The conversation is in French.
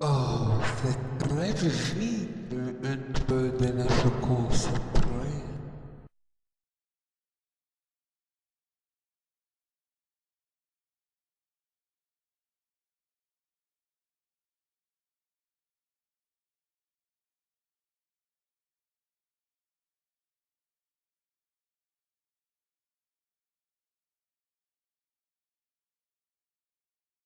Oh, c'est très joli, un peu de la secours.